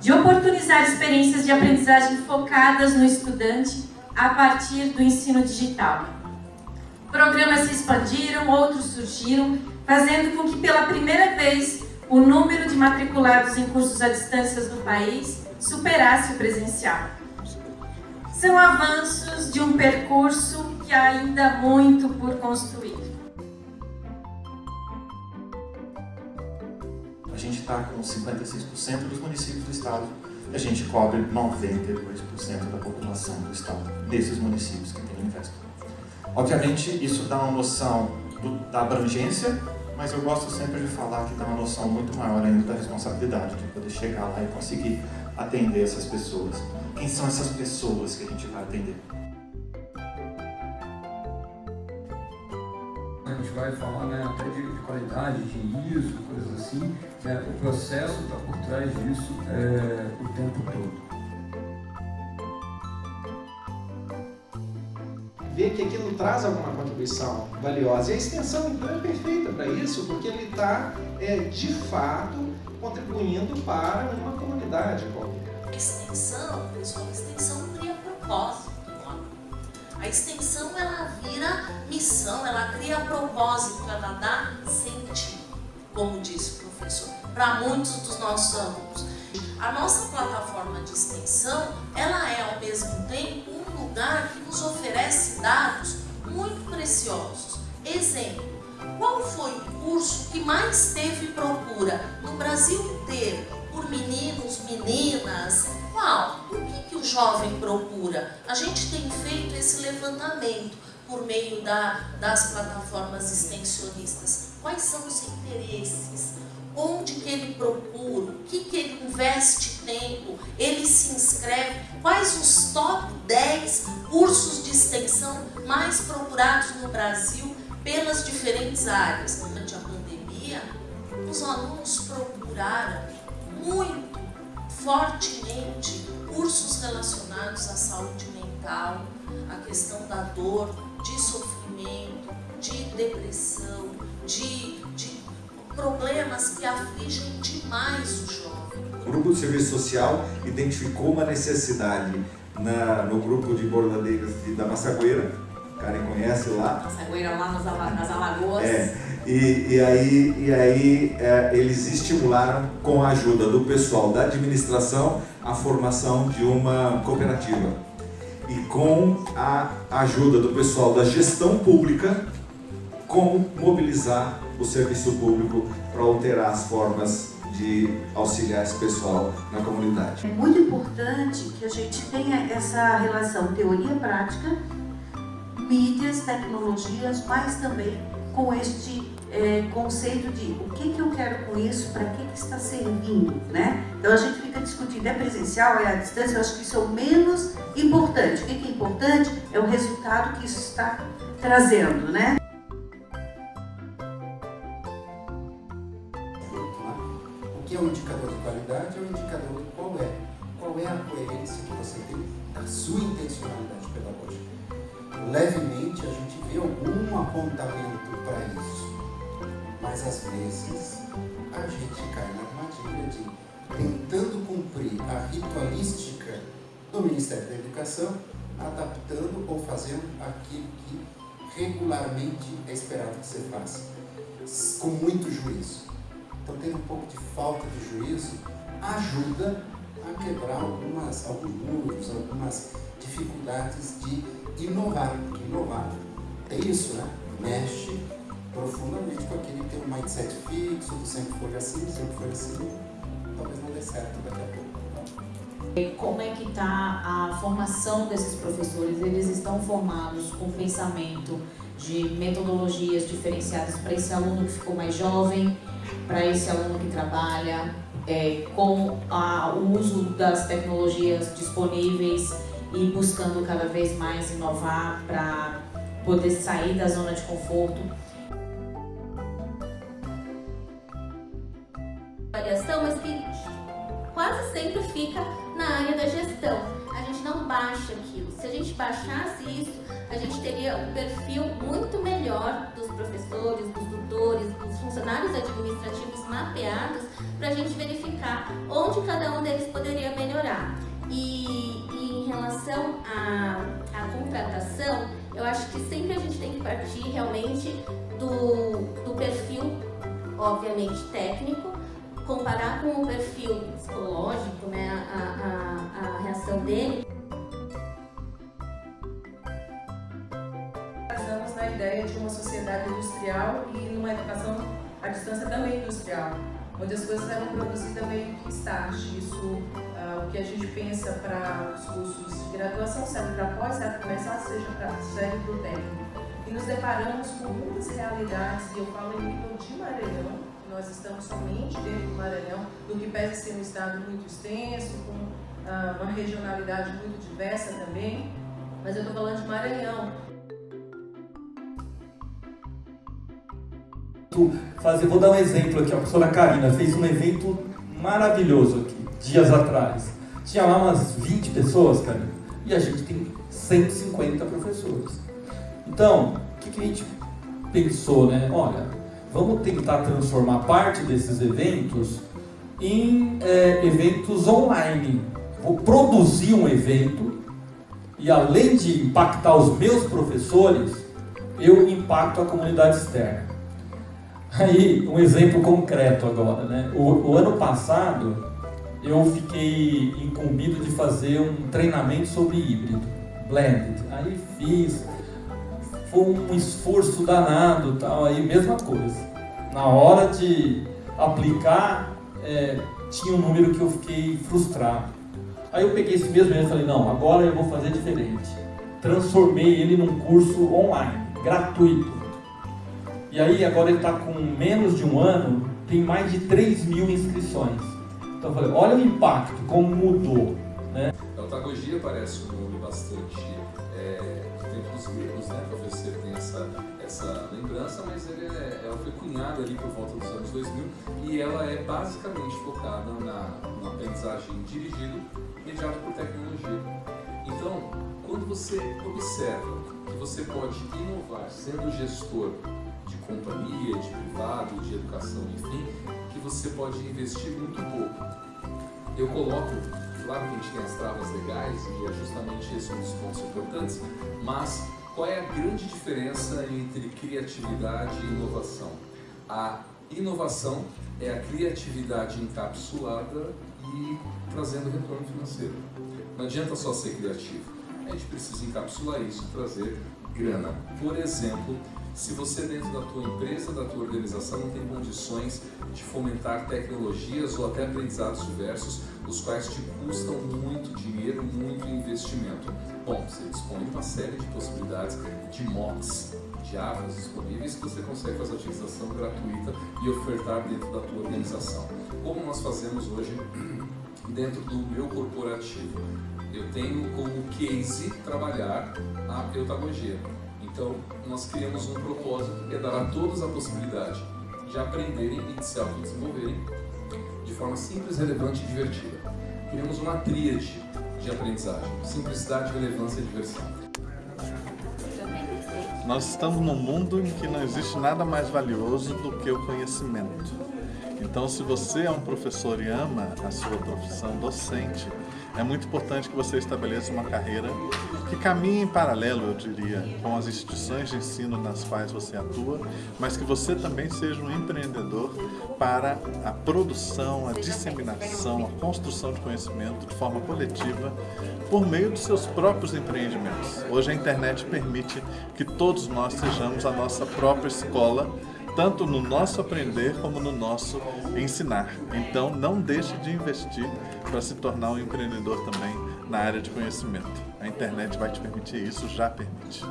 de oportunizar experiências de aprendizagem focadas no estudante a partir do ensino digital. Programas se expandiram, outros surgiram, fazendo com que pela primeira vez o número de matriculados em cursos à distância do país superasse o presencial. São avanços de um percurso que há ainda muito por construir. Está com 56% dos municípios do estado a gente cobre 92% da população do estado, desses municípios que tem Investo. Obviamente, isso dá uma noção do, da abrangência mas eu gosto sempre de falar que dá uma noção muito maior ainda da responsabilidade, de poder chegar lá e conseguir atender essas pessoas. Quem são essas pessoas que a gente vai atender? A gente vai falar né, até de, de qualidade, de ISO, coisas assim. Né, o processo está por trás disso é, o tempo todo. ver que aquilo traz alguma contribuição valiosa. E a extensão, então, é perfeita para isso, porque ele está, é, de fato, contribuindo para uma comunidade qualquer. A extensão, pessoal, a extensão cria propósito. A extensão, ela vira missão, ela cria propósito, ela dá sentido, como disse o professor, para muitos dos nossos alunos. A nossa plataforma de extensão, ela é, ao mesmo tempo, lugar que nos oferece dados muito preciosos. Exemplo, qual foi o curso que mais teve procura no Brasil inteiro por meninos, meninas? Qual? O jovem procura? A gente tem feito esse levantamento por meio da, das plataformas extensionistas. Quais são os interesses? onde que ele procura, o que, que ele investe tempo, ele se inscreve, quais os top 10 cursos de extensão mais procurados no Brasil pelas diferentes áreas. Durante a pandemia, os alunos procuraram muito fortemente cursos relacionados à saúde mental, à questão da dor, de sofrimento, de depressão, de, de problemas que afligem demais o jovem. O grupo de serviço social identificou uma necessidade na, no grupo de bordadeiras de, da Massagueira, Karen conhece lá. Massagueira lá nas, nas Alagoas. É, e, e aí, e aí é, eles estimularam, com a ajuda do pessoal da administração, a formação de uma cooperativa. E com a ajuda do pessoal da gestão pública, como mobilizar o serviço público para alterar as formas de auxiliar esse pessoal na comunidade. É muito importante que a gente tenha essa relação teoria-prática, mídias, tecnologias, mas também com este é, conceito de o que, que eu quero com isso, para que, que está servindo, né? Então a gente fica discutindo, é presencial, é à distância, eu acho que isso é o menos importante. O que, que é importante é o resultado que isso está trazendo, né? Levemente a gente vê algum apontamento para isso, mas às vezes a gente cai na armadilha de tentando cumprir a ritualística do Ministério da Educação, adaptando ou fazendo aquilo que regularmente é esperado que você faça, com muito juízo. Então, ter um pouco de falta de juízo ajuda a quebrar algumas, alguns muros, algumas dificuldades de inovar. Inovar tem isso, né? Mexe profundamente com aquele que tem um mindset fixo, sempre foi assim, sempre foi assim. Talvez não dê certo daqui a pouco. Como é que está a formação desses professores? Eles estão formados com pensamento de metodologias diferenciadas para esse aluno que ficou mais jovem, para esse aluno que trabalha, é, com a, o uso das tecnologias disponíveis e buscando cada vez mais inovar para poder sair da zona de conforto. Avaliação, mas que quase sempre fica na área da gestão. A gente não baixa aquilo. Se a gente baixasse isso, a gente teria um perfil muito melhor dos professores, dos servidores, os funcionários administrativos mapeados para a gente verificar onde cada um deles poderia melhorar. E, e relação à, à contratação, eu acho que sempre a gente tem que partir realmente do, do perfil, obviamente, técnico, comparar com o perfil psicológico, né, a, a, a reação dele. Estamos na ideia de uma sociedade industrial e numa educação à distância também industrial, onde as coisas eram produzidas meio que start. Isso, uh, o que a gente pensa para os cursos de graduação serve para pós, serve para começar, seja para serve para o técnico. E nos deparamos com muitas realidades, e eu falo em nível de Maranhão, nós estamos somente dentro do Maranhão, do que pese ser um estado muito extenso, com uh, uma regionalidade muito diversa também, mas eu estou falando de Maranhão. Fazer, vou dar um exemplo aqui, a professora Karina fez um evento maravilhoso aqui, dias atrás. Tinha lá umas 20 pessoas, Karina, e a gente tem 150 professores. Então, o que, que a gente pensou, né? Olha, vamos tentar transformar parte desses eventos em é, eventos online. Vou produzir um evento e além de impactar os meus professores, eu impacto a comunidade externa. Aí, um exemplo concreto agora, né? O, o ano passado, eu fiquei incumbido de fazer um treinamento sobre híbrido, blended. Aí fiz, foi um esforço danado, tal, aí mesma coisa. Na hora de aplicar, é, tinha um número que eu fiquei frustrado. Aí eu peguei esse mesmo e falei, não, agora eu vou fazer diferente. Transformei ele num curso online, gratuito. E aí agora ele está com menos de um ano, tem mais de 3 mil inscrições. Então eu falei, olha o impacto, como mudou. Né? A otagogia parece um nome bastante é, tempo dos gregos, né? Para você ter essa, essa lembrança, mas ele é, ela foi cunhada ali por volta dos anos 2000 e ela é basicamente focada na, na aprendizagem dirigida mediada por tecnologia. Então, quando você observa que você pode inovar sendo gestor de companhia, de privado, de educação, enfim, que você pode investir muito pouco. Eu coloco, claro que a gente tem as travas legais e é justamente esse um dos pontos importantes, mas qual é a grande diferença entre criatividade e inovação? A inovação é a criatividade encapsulada e trazendo retorno financeiro. Não adianta só ser criativo, a gente precisa encapsular isso e trazer grana. Por exemplo, se você dentro da tua empresa, da tua organização não tem condições de fomentar tecnologias ou até aprendizados diversos, os quais te custam muito dinheiro, muito investimento. Bom, você dispõe de uma série de possibilidades de mocks, de armas disponíveis que você consegue fazer utilização gratuita e ofertar dentro da tua organização. Como nós fazemos hoje dentro do meu corporativo? Eu tenho como case trabalhar a pedagogia. Então, nós criamos um propósito que é dar a todos a possibilidade de aprenderem e de se autodesenvolverem de forma simples, relevante e divertida. Criamos uma tríade de aprendizagem: simplicidade, relevância e diversão. Nós estamos num mundo em que não existe nada mais valioso do que o conhecimento. Então, se você é um professor e ama a sua profissão docente, é muito importante que você estabeleça uma carreira que caminhe em paralelo, eu diria, com as instituições de ensino nas quais você atua, mas que você também seja um empreendedor para a produção, a disseminação, a construção de conhecimento de forma coletiva por meio dos seus próprios empreendimentos. Hoje a internet permite que todos nós sejamos a nossa própria escola tanto no nosso aprender como no nosso ensinar. Então, não deixe de investir para se tornar um empreendedor também na área de conhecimento. A internet vai te permitir isso, já permite.